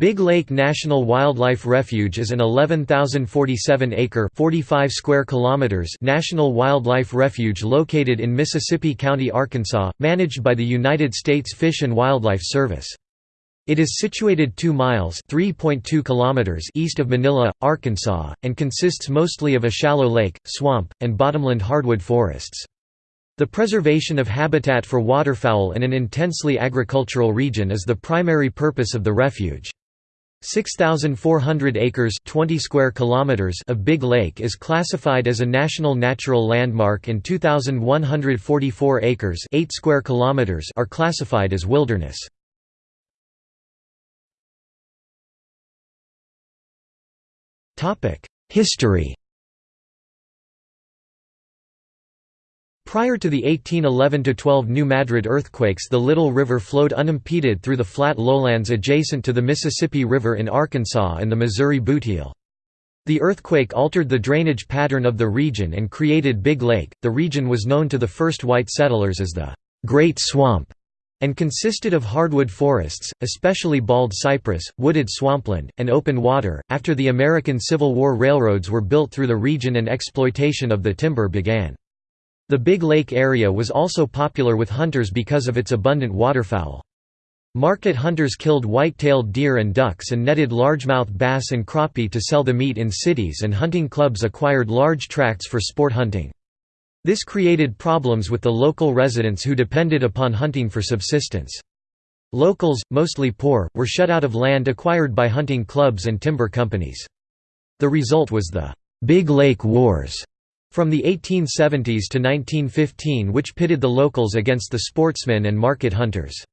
Big Lake National Wildlife Refuge is an 11,047-acre (45 square kilometers) national wildlife refuge located in Mississippi County, Arkansas, managed by the United States Fish and Wildlife Service. It is situated 2 miles (3.2 kilometers) east of Manila, Arkansas, and consists mostly of a shallow lake, swamp, and bottomland hardwood forests. The preservation of habitat for waterfowl in an intensely agricultural region is the primary purpose of the refuge. 6,400 acres 20 square kilometers of Big Lake is classified as a National Natural Landmark and 2,144 acres 8 square kilometers are classified as wilderness. History Prior to the 1811–12 New Madrid earthquakes the Little River flowed unimpeded through the flat lowlands adjacent to the Mississippi River in Arkansas and the Missouri Bootheel. The earthquake altered the drainage pattern of the region and created Big Lake. The region was known to the first white settlers as the Great Swamp and consisted of hardwood forests, especially bald cypress, wooded swampland, and open water. After the American Civil War railroads were built through the region and exploitation of the timber began. The Big Lake area was also popular with hunters because of its abundant waterfowl. Market hunters killed white-tailed deer and ducks and netted largemouth bass and crappie to sell the meat in cities and hunting clubs acquired large tracts for sport hunting. This created problems with the local residents who depended upon hunting for subsistence. Locals, mostly poor, were shut out of land acquired by hunting clubs and timber companies. The result was the Big Lake Wars, from the 1870s to 1915 which pitted the locals against the sportsmen and market hunters.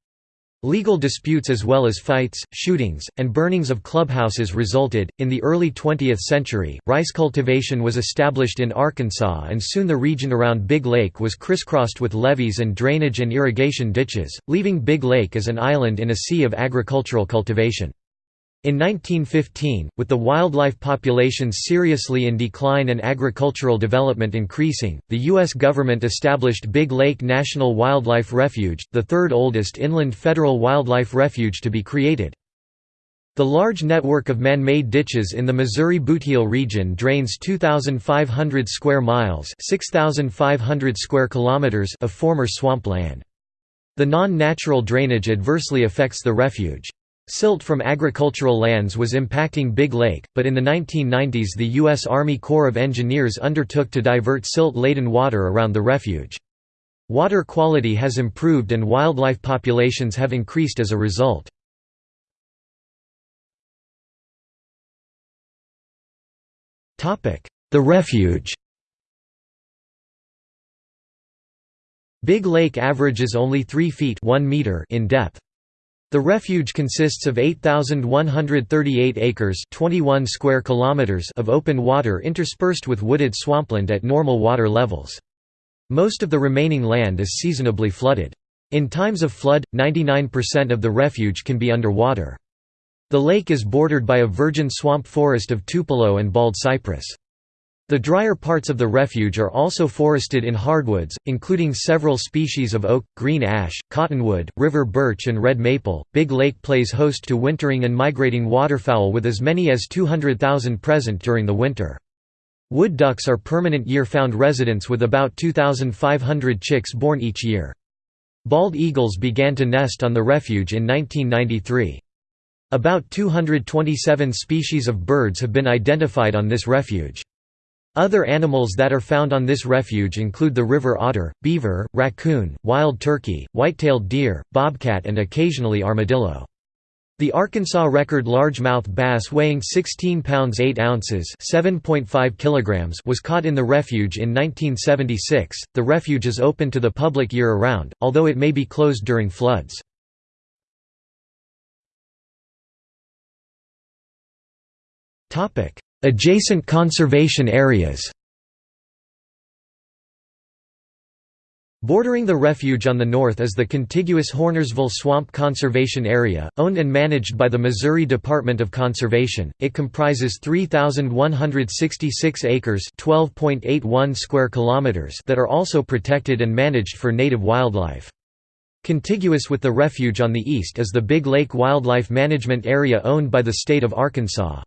Legal disputes as well as fights, shootings, and burnings of clubhouses resulted. In the early 20th century, rice cultivation was established in Arkansas and soon the region around Big Lake was crisscrossed with levees and drainage and irrigation ditches, leaving Big Lake as an island in a sea of agricultural cultivation. In 1915, with the wildlife populations seriously in decline and agricultural development increasing, the U.S. government established Big Lake National Wildlife Refuge, the third oldest inland federal wildlife refuge to be created. The large network of man-made ditches in the Missouri Bootheel region drains 2,500 square miles 6,500 square kilometers of former swampland. The non-natural drainage adversely affects the refuge. Silt from agricultural lands was impacting Big Lake, but in the 1990s the U.S. Army Corps of Engineers undertook to divert silt-laden water around the refuge. Water quality has improved and wildlife populations have increased as a result. The refuge Big Lake averages only 3 feet 1 meter in depth. The refuge consists of 8,138 acres 21 square kilometers of open water interspersed with wooded swampland at normal water levels. Most of the remaining land is seasonably flooded. In times of flood, 99% of the refuge can be underwater. The lake is bordered by a virgin swamp forest of tupelo and bald cypress. The drier parts of the refuge are also forested in hardwoods, including several species of oak, green ash, cottonwood, river birch and red maple. Big Lake plays host to wintering and migrating waterfowl with as many as 200,000 present during the winter. Wood ducks are permanent year-found residents with about 2,500 chicks born each year. Bald eagles began to nest on the refuge in 1993. About 227 species of birds have been identified on this refuge. Other animals that are found on this refuge include the river otter, beaver, raccoon, wild turkey, white-tailed deer, bobcat and occasionally armadillo. The Arkansas record largemouth bass weighing 16 pounds 8 ounces (7.5 kilograms) was caught in the refuge in 1976. The refuge is open to the public year-round, although it may be closed during floods. Topic: Adjacent conservation areas Bordering the refuge on the north is the contiguous Hornersville Swamp Conservation Area, owned and managed by the Missouri Department of Conservation. It comprises 3,166 acres (12.81 square kilometers) that are also protected and managed for native wildlife. Contiguous with the refuge on the east is the Big Lake Wildlife Management Area owned by the state of Arkansas.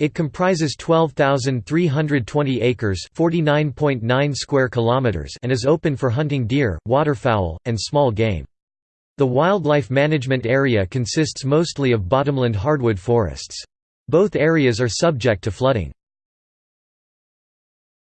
It comprises 12,320 acres (49.9 square kilometers) and is open for hunting deer, waterfowl, and small game. The wildlife management area consists mostly of bottomland hardwood forests. Both areas are subject to flooding.